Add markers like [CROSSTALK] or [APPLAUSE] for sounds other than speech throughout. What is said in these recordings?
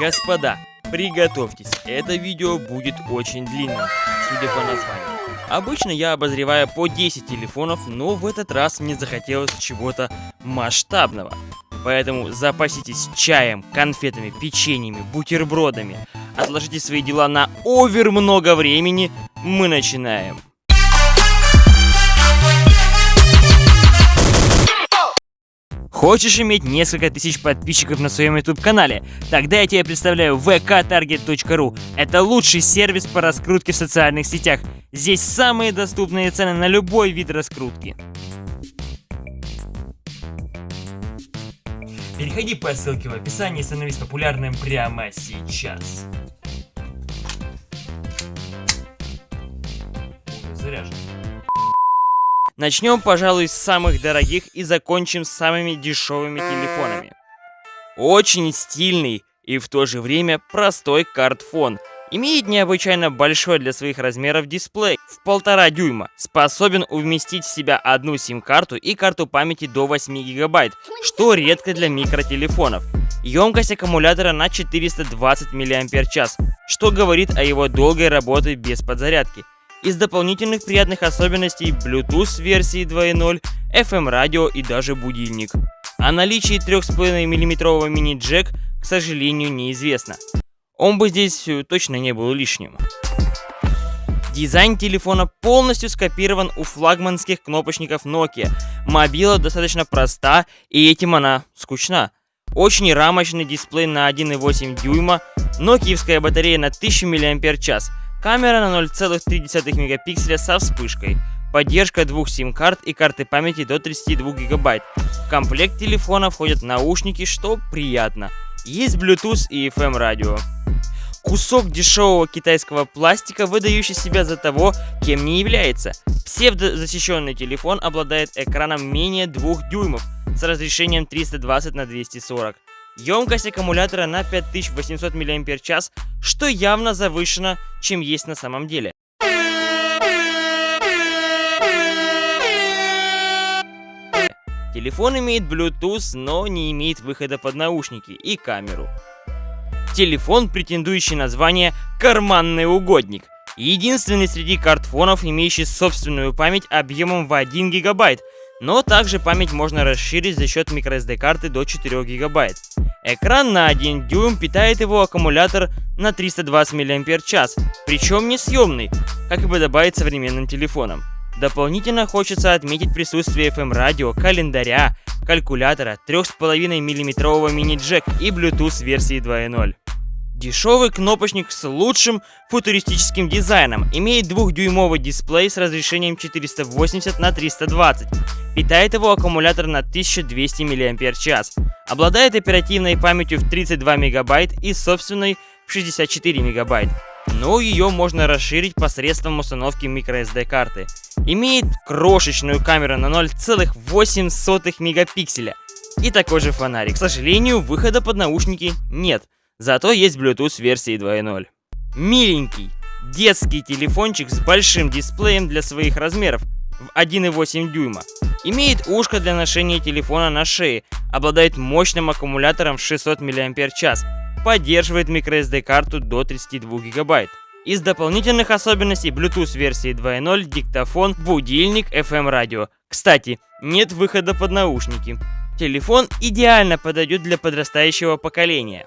Господа, приготовьтесь, это видео будет очень длинным, судя по названию. Обычно я обозреваю по 10 телефонов, но в этот раз мне захотелось чего-то масштабного. Поэтому запаситесь чаем, конфетами, печеньями, бутербродами. Отложите свои дела на овер много времени. Мы начинаем. Хочешь иметь несколько тысяч подписчиков на своем YouTube канале? Тогда я тебе представляю vktarget.ru. Это лучший сервис по раскрутке в социальных сетях. Здесь самые доступные цены на любой вид раскрутки. Переходи по ссылке в описании и становись популярным прямо сейчас. Заряжен. Начнем, пожалуй, с самых дорогих и закончим с самыми дешевыми телефонами. Очень стильный и в то же время простой картфон. Имеет необычайно большой для своих размеров дисплей в полтора дюйма. Способен уместить в себя одну сим-карту и карту памяти до 8 гигабайт, что редко для микротелефонов. Емкость аккумулятора на 420 мАч, что говорит о его долгой работе без подзарядки. Из дополнительных приятных особенностей Bluetooth версии 2.0, FM радио и даже будильник. О наличии 3,5 мм мини-джек, к сожалению, неизвестно. Он бы здесь э, точно не был лишним. Дизайн телефона полностью скопирован у флагманских кнопочников Nokia. Мобила достаточно проста, и этим она скучна. Очень рамочный дисплей на 1,8 дюйма, нокиевская батарея на 1000 мАч, Камера на 0,3 мегапикселя со вспышкой. Поддержка двух сим-карт и карты памяти до 32 гигабайт. В комплект телефона входят наушники, что приятно. Есть Bluetooth и FM радио. Кусок дешевого китайского пластика, выдающий себя за того, кем не является. Псевдозащищенный телефон обладает экраном менее 2 дюймов с разрешением 320 на 240. Емкость аккумулятора на 5800 мАч, что явно завышено, чем есть на самом деле. Телефон имеет Bluetooth, но не имеет выхода под наушники и камеру. Телефон, претендующий на звание «карманный угодник». Единственный среди картфонов, имеющий собственную память объемом в 1 гигабайт, но также память можно расширить за счет microSD карты до 4 гигабайт. Экран на 1 дюйм питает его аккумулятор на 320 мАч, причем не съемный, как и подобает современным телефонам. Дополнительно хочется отметить присутствие FM-радио, календаря, калькулятора, 3,5 мм мини-джек и Bluetooth версии 2.0. Дешевый кнопочник с лучшим футуристическим дизайном, имеет двухдюймовый дисплей с разрешением 480 на 320, питает его аккумулятор на 1200 мАч, обладает оперативной памятью в 32 мегабайт и собственной в 64 мегабайт, но ее можно расширить посредством установки microSD карты. Имеет крошечную камеру на 0,8 мегапикселя и такой же фонарик. К сожалению, выхода под наушники нет. Зато есть Bluetooth версии 2.0. Миленький, детский телефончик с большим дисплеем для своих размеров в 1,8 дюйма. Имеет ушко для ношения телефона на шее, обладает мощным аккумулятором в 600 мАч, поддерживает microSD карту до 32 гигабайт. Из дополнительных особенностей Bluetooth версии 2.0, диктофон, будильник, FM радио. Кстати, нет выхода под наушники. Телефон идеально подойдет для подрастающего поколения.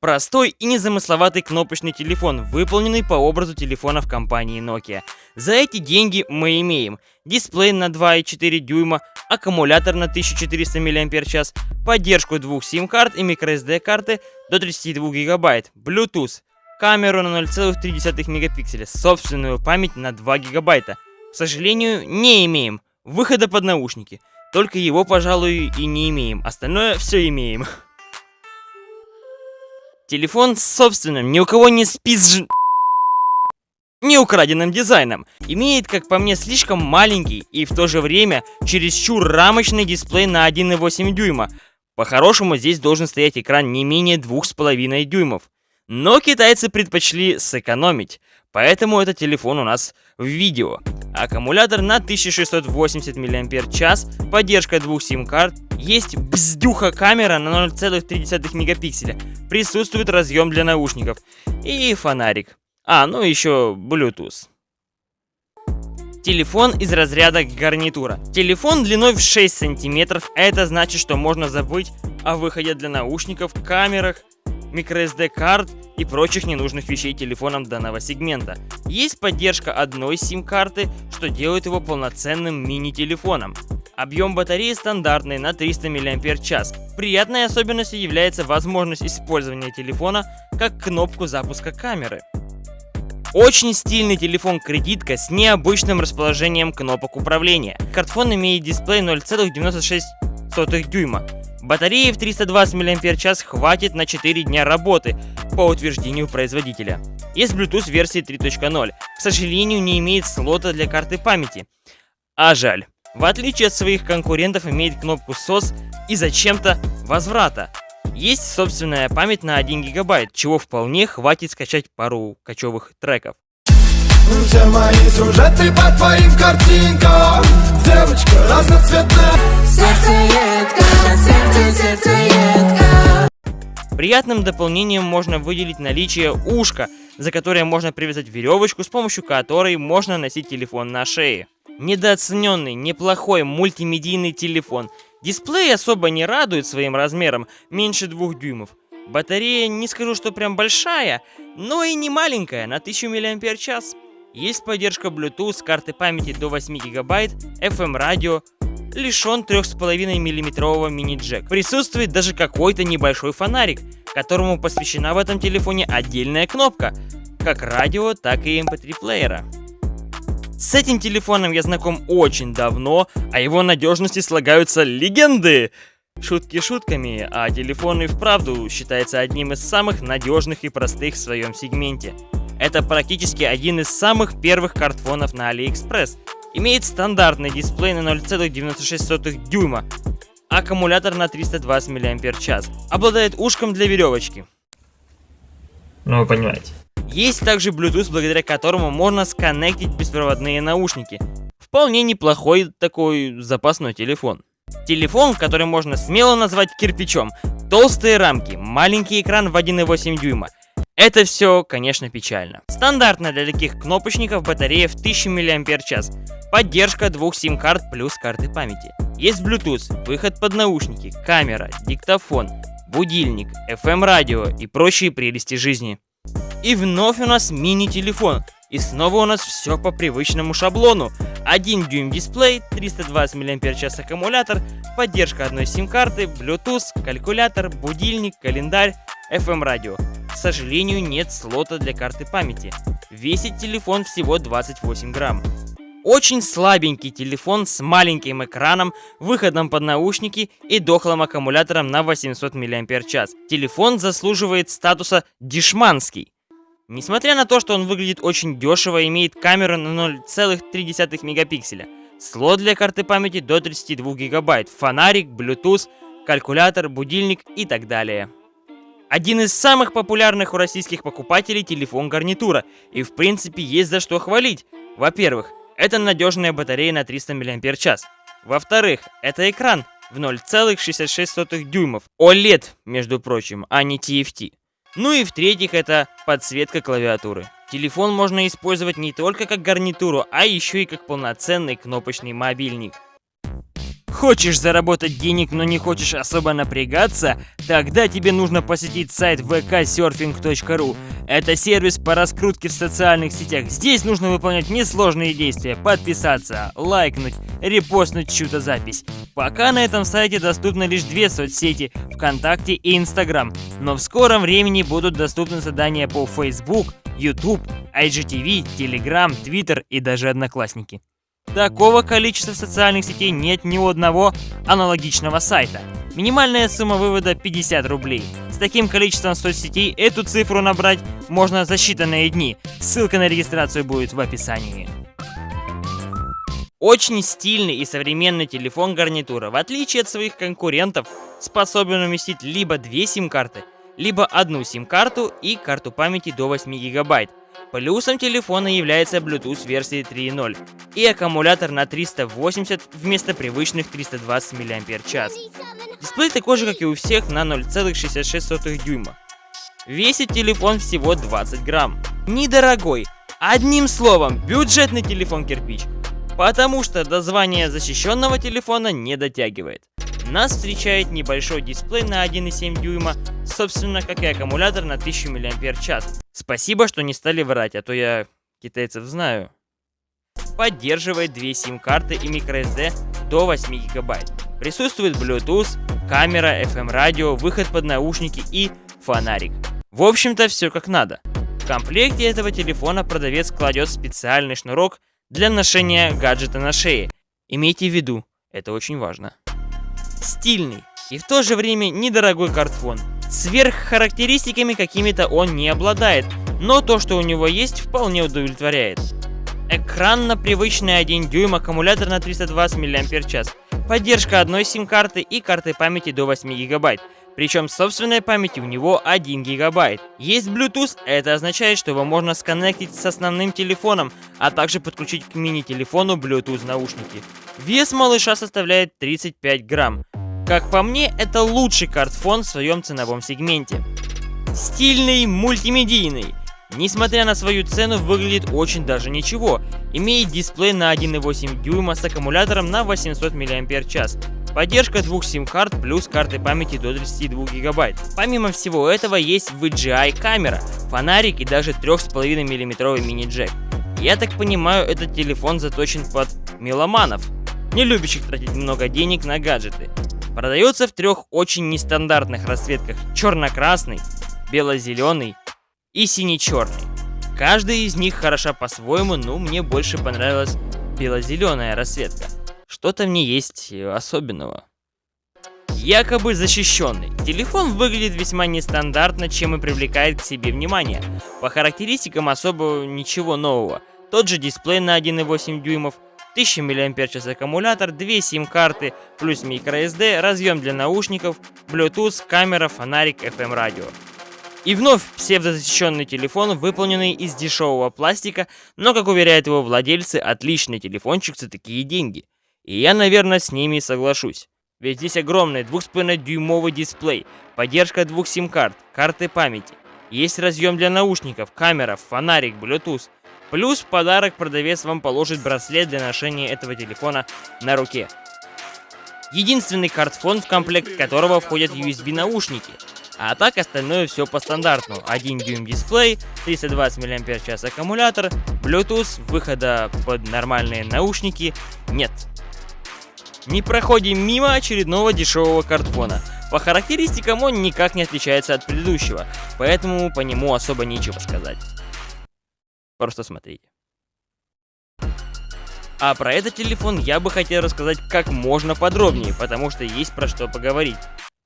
Простой и незамысловатый кнопочный телефон, выполненный по образу телефонов компании Nokia. За эти деньги мы имеем дисплей на 2,4 дюйма, аккумулятор на 1400 мАч, поддержку двух сим-карт и microSD карты до 32 гигабайт, Bluetooth, камеру на 0,3 мегапикселя, собственную память на 2 гигабайта. К сожалению, не имеем выхода под наушники. Только его, пожалуй, и не имеем. Остальное все имеем. [LAUGHS] Телефон с собственным, ни у кого не спизж... Не украденным дизайном. Имеет, как по мне, слишком маленький и в то же время чересчур рамочный дисплей на 1,8 дюйма. По-хорошему здесь должен стоять экран не менее 2,5 дюймов. Но китайцы предпочли сэкономить. Поэтому этот телефон у нас в видео. Аккумулятор на 1680 мАч, поддержка двух сим-карт, есть бздюха камера на 0,3 мегапикселя, присутствует разъем для наушников и фонарик. А, ну еще Bluetooth. Телефон из разряда гарнитура. Телефон длиной в 6 сантиметров, это значит, что можно забыть о выходе для наушников, камерах, microSD карт и прочих ненужных вещей телефоном данного сегмента. Есть поддержка одной сим-карты, что делает его полноценным мини-телефоном. Объем батареи стандартный на 300 мАч. Приятной особенностью является возможность использования телефона как кнопку запуска камеры. Очень стильный телефон-кредитка с необычным расположением кнопок управления. Картфон имеет дисплей 0,96 дюйма. Батареи в 320 мАч хватит на 4 дня работы, по утверждению производителя. Есть Bluetooth версии 3.0, к сожалению не имеет слота для карты памяти. А жаль. В отличие от своих конкурентов имеет кнопку SOS и зачем-то возврата. Есть собственная память на 1 гигабайт, чего вполне хватит скачать пару кочевых треков. Все мои сюжеты по твоим картинкам Девочка разноцветная Приятным дополнением можно выделить наличие ушка, за которое можно привязать веревочку, с помощью которой можно носить телефон на шее. Недооцененный, неплохой мультимедийный телефон – Дисплей особо не радует своим размером, меньше двух дюймов. Батарея не скажу, что прям большая, но и не маленькая, на 1000 мАч. Есть поддержка Bluetooth, карты памяти до 8 гигабайт, FM радио, лишен 3,5 миллиметрового мини-джек. Присутствует даже какой-то небольшой фонарик, которому посвящена в этом телефоне отдельная кнопка, как радио, так и MP3 эм плеера. С этим телефоном я знаком очень давно, о его надежности слагаются легенды. Шутки шутками, а телефон и вправду считается одним из самых надежных и простых в своем сегменте. Это практически один из самых первых картфонов на AliExpress. Имеет стандартный дисплей на 0,96 дюйма, аккумулятор на 320 мАч, обладает ушком для веревочки. Ну вы понимаете. Есть также Bluetooth, благодаря которому можно сконнектить беспроводные наушники. Вполне неплохой такой запасной телефон. Телефон, который можно смело назвать кирпичом. Толстые рамки, маленький экран в 1,8 дюйма. Это все, конечно, печально. Стандартная для таких кнопочников батарея в 1000 мАч. Поддержка двух сим-карт плюс карты памяти. Есть Bluetooth, выход под наушники, камера, диктофон, будильник, FM-радио и прочие прелести жизни. И вновь у нас мини-телефон. И снова у нас все по привычному шаблону. 1 дюйм дисплей, 320 мАч аккумулятор, поддержка одной сим-карты, Bluetooth, калькулятор, будильник, календарь, FM радио. К сожалению, нет слота для карты памяти. Весит телефон всего 28 грамм. Очень слабенький телефон с маленьким экраном, выходом под наушники и дохлым аккумулятором на 800 мАч. Телефон заслуживает статуса дешманский. Несмотря на то, что он выглядит очень дешево, имеет камеру на 0,3 мегапикселя, слот для карты памяти до 32 гигабайт, фонарик, Bluetooth, калькулятор, будильник и так далее. Один из самых популярных у российских покупателей телефон гарнитура, и в принципе есть за что хвалить. Во-первых, это надежная батарея на 300 мАч. Во-вторых, это экран в 0,66 дюймов. OLED, между прочим, а не TFT. Ну и в-третьих, это подсветка клавиатуры. Телефон можно использовать не только как гарнитуру, а еще и как полноценный кнопочный мобильник. Хочешь заработать денег, но не хочешь особо напрягаться? Тогда тебе нужно посетить сайт vksurfing.ru. Это сервис по раскрутке в социальных сетях. Здесь нужно выполнять несложные действия. Подписаться, лайкнуть, репостнуть чью-то запись. Пока на этом сайте доступны лишь две соцсети – ВКонтакте и Инстаграм. Но в скором времени будут доступны задания по Facebook, YouTube, IGTV, Telegram, Twitter и даже Одноклассники. Такого количества социальных сетей нет ни у одного аналогичного сайта. Минимальная сумма вывода 50 рублей. С таким количеством соцсетей эту цифру набрать можно за считанные дни. Ссылка на регистрацию будет в описании. Очень стильный и современный телефон гарнитура, в отличие от своих конкурентов, способен уместить либо две сим-карты, либо одну сим-карту и карту памяти до 8 гигабайт. Плюсом телефона является Bluetooth версии 3.0 и аккумулятор на 380 вместо привычных 320 мАч. Дисплей такой же, как и у всех, на 0,66 дюйма. Весит телефон всего 20 грамм. Недорогой. Одним словом, бюджетный телефон кирпич. Потому что до звания защищенного телефона не дотягивает. Нас встречает небольшой дисплей на 1,7 дюйма, собственно, как и аккумулятор на 1000 мАч. Спасибо, что не стали врать, а то я китайцев знаю. Поддерживает две сим-карты и microSD до 8 гигабайт. Присутствует Bluetooth, камера, FM-радио, выход под наушники и фонарик. В общем-то, все как надо. В комплекте этого телефона продавец кладет специальный шнурок для ношения гаджета на шее. Имейте в виду, это очень важно. Стильный и в то же время недорогой картфон. Сверххарактеристиками какими-то он не обладает, но то, что у него есть, вполне удовлетворяет. Экран на привычный 1 дюйм, аккумулятор на 320 мАч, поддержка одной сим-карты и карты памяти до 8 гигабайт, причем собственной памяти у него 1 гигабайт. Есть Bluetooth, это означает, что его можно сконнектить с основным телефоном, а также подключить к мини-телефону Bluetooth наушники. Вес малыша составляет 35 грамм. Как по мне, это лучший картфон в своем ценовом сегменте. Стильный, мультимедийный. Несмотря на свою цену, выглядит очень даже ничего. Имеет дисплей на 1,8 дюйма с аккумулятором на 800 мАч. Поддержка двух сим-карт плюс карты памяти до 32 гигабайт. Помимо всего этого есть VGI камера, фонарик и даже 3,5 мм мини-джек. Я так понимаю, этот телефон заточен под меломанов, не любящих тратить много денег на гаджеты. Продается в трех очень нестандартных расцветках черно-красный, бело-зеленый и синий-черный. Каждая из них хороша по-своему, но мне больше понравилась бело-зеленая расцветка. Что-то в ней есть особенного. Якобы защищенный. Телефон выглядит весьма нестандартно, чем и привлекает к себе внимание. По характеристикам особо ничего нового. Тот же дисплей на 1,8 дюймов, 1000 мАч аккумулятор, 2 сим-карты, плюс microSD, разъем для наушников, Bluetooth, камера, фонарик, FM радио. И вновь псевдозащищенный телефон, выполненный из дешевого пластика, но, как уверяют его владельцы, отличный телефончик за такие деньги. И я, наверное, с ними соглашусь. Ведь здесь огромный 2,5-дюймовый дисплей, поддержка двух сим-карт, карты памяти. Есть разъем для наушников, камера, фонарик, Bluetooth. Плюс в подарок продавец вам положит браслет для ношения этого телефона на руке. Единственный картфон, в комплект которого входят USB наушники. А так остальное все по стандарту. 1 дюйм дисплей, 320 мАч аккумулятор, Bluetooth, выхода под нормальные наушники нет. Не проходим мимо очередного дешевого картфона. По характеристикам он никак не отличается от предыдущего, поэтому по нему особо нечего сказать. Просто смотрите. А про этот телефон я бы хотел рассказать как можно подробнее, потому что есть про что поговорить.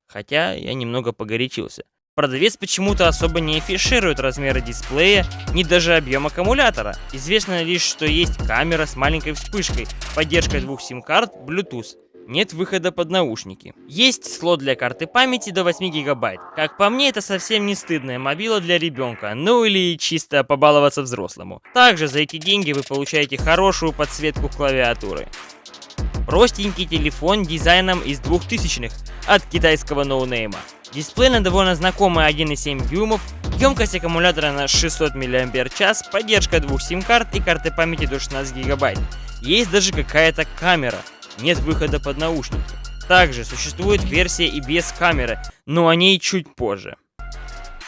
Хотя я немного погорячился. Продавец почему-то особо не афиширует размеры дисплея, ни даже объем аккумулятора. Известно лишь, что есть камера с маленькой вспышкой, поддержка двух сим-карт, Bluetooth. Нет выхода под наушники. Есть слот для карты памяти до 8 гигабайт. Как по мне, это совсем не стыдная мобила для ребенка, ну или чисто побаловаться взрослому. Также за эти деньги вы получаете хорошую подсветку клавиатуры. Простенький телефон дизайном из 2000-х от китайского no-name а. Дисплей на довольно знакомый 1,7 дюймов, емкость аккумулятора на 600 мАч, поддержка двух сим-карт и карты памяти до 16 гигабайт. Есть даже какая-то камера, нет выхода под наушники. Также существует версия и без камеры, но о ней чуть позже.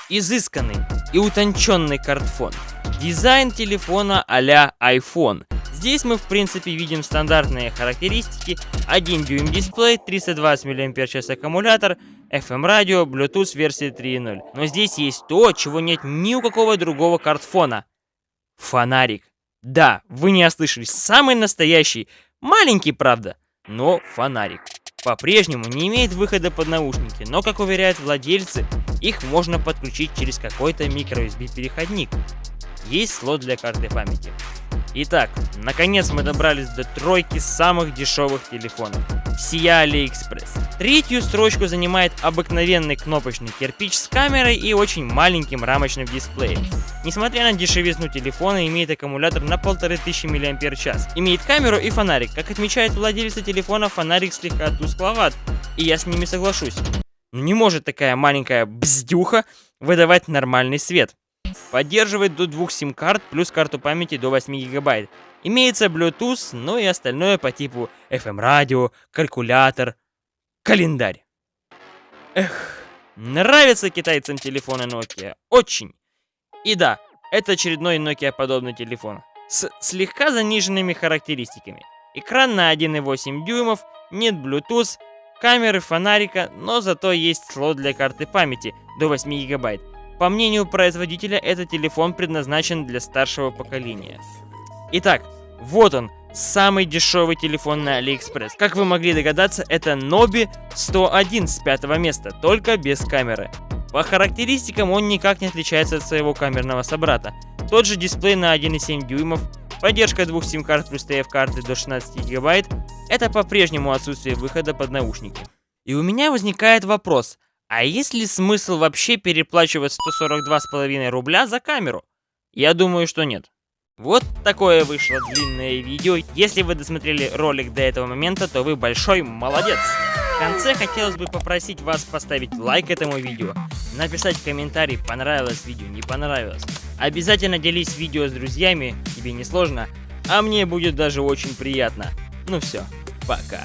Изысканный и утонченный кардфон. Дизайн телефона а-ля iPhone. Здесь мы в принципе видим стандартные характеристики. 1 дюйм дисплей, 320 мАч аккумулятор, FM радио, Bluetooth версии 3.0. Но здесь есть то, чего нет ни у какого другого картфона. Фонарик. Да, вы не ослышались, самый настоящий, Маленький, правда, но фонарик. По-прежнему не имеет выхода под наушники, но, как уверяют владельцы, их можно подключить через какой-то microUSB переходник. Есть слот для карты памяти. Итак, наконец мы добрались до тройки самых дешевых телефонов. Сия AliExpress. Третью строчку занимает обыкновенный кнопочный кирпич с камерой и очень маленьким рамочным дисплеем. Несмотря на дешевизну телефона, имеет аккумулятор на 1500 мАч. Имеет камеру и фонарик. Как отмечает владельцы телефона, фонарик слегка тускловат, и я с ними соглашусь. Не может такая маленькая бздюха выдавать нормальный свет. Поддерживает до двух сим-карт плюс карту памяти до 8 гигабайт. Имеется Bluetooth, ну и остальное по типу FM-радио, калькулятор, календарь. Эх, нравятся китайцам телефоны Nokia. Очень. И да, это очередной Nokia подобный телефон. С слегка заниженными характеристиками. Экран на 1,8 дюймов, нет Bluetooth, камеры, фонарика, но зато есть слот для карты памяти до 8 гигабайт. По мнению производителя, этот телефон предназначен для старшего поколения. Итак, вот он, самый дешевый телефон на AliExpress. Как вы могли догадаться, это Nobi 101 с пятого места, только без камеры. По характеристикам он никак не отличается от своего камерного собрата. Тот же дисплей на 1,7 дюймов, поддержка двух сим-карт плюс TF-карты до 16 гигабайт, это по-прежнему отсутствие выхода под наушники. И у меня возникает вопрос, а есть ли смысл вообще переплачивать 142,5 рубля за камеру? Я думаю, что нет. Вот такое вышло длинное видео. Если вы досмотрели ролик до этого момента, то вы большой молодец. В конце хотелось бы попросить вас поставить лайк этому видео, написать комментарий, понравилось видео, не понравилось. Обязательно делись видео с друзьями, тебе не сложно, а мне будет даже очень приятно. Ну все, пока.